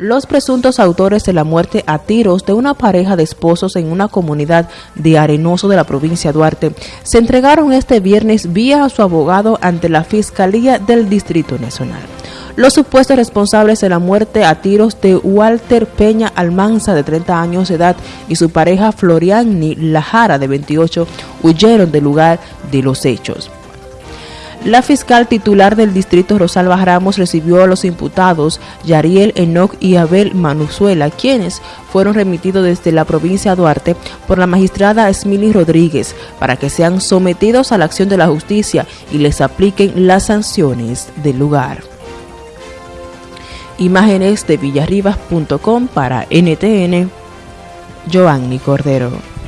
Los presuntos autores de la muerte a tiros de una pareja de esposos en una comunidad de Arenoso de la provincia de Duarte se entregaron este viernes vía a su abogado ante la Fiscalía del Distrito Nacional. Los supuestos responsables de la muerte a tiros de Walter Peña Almanza, de 30 años de edad, y su pareja Floriani Lajara, de 28, huyeron del lugar de los hechos. La fiscal titular del distrito Rosalba Ramos recibió a los imputados Yariel Enoch y Abel Manuzuela, quienes fueron remitidos desde la provincia de Duarte por la magistrada Esmili Rodríguez para que sean sometidos a la acción de la justicia y les apliquen las sanciones del lugar. Imágenes de villarribas.com para NTN, Joanny Cordero.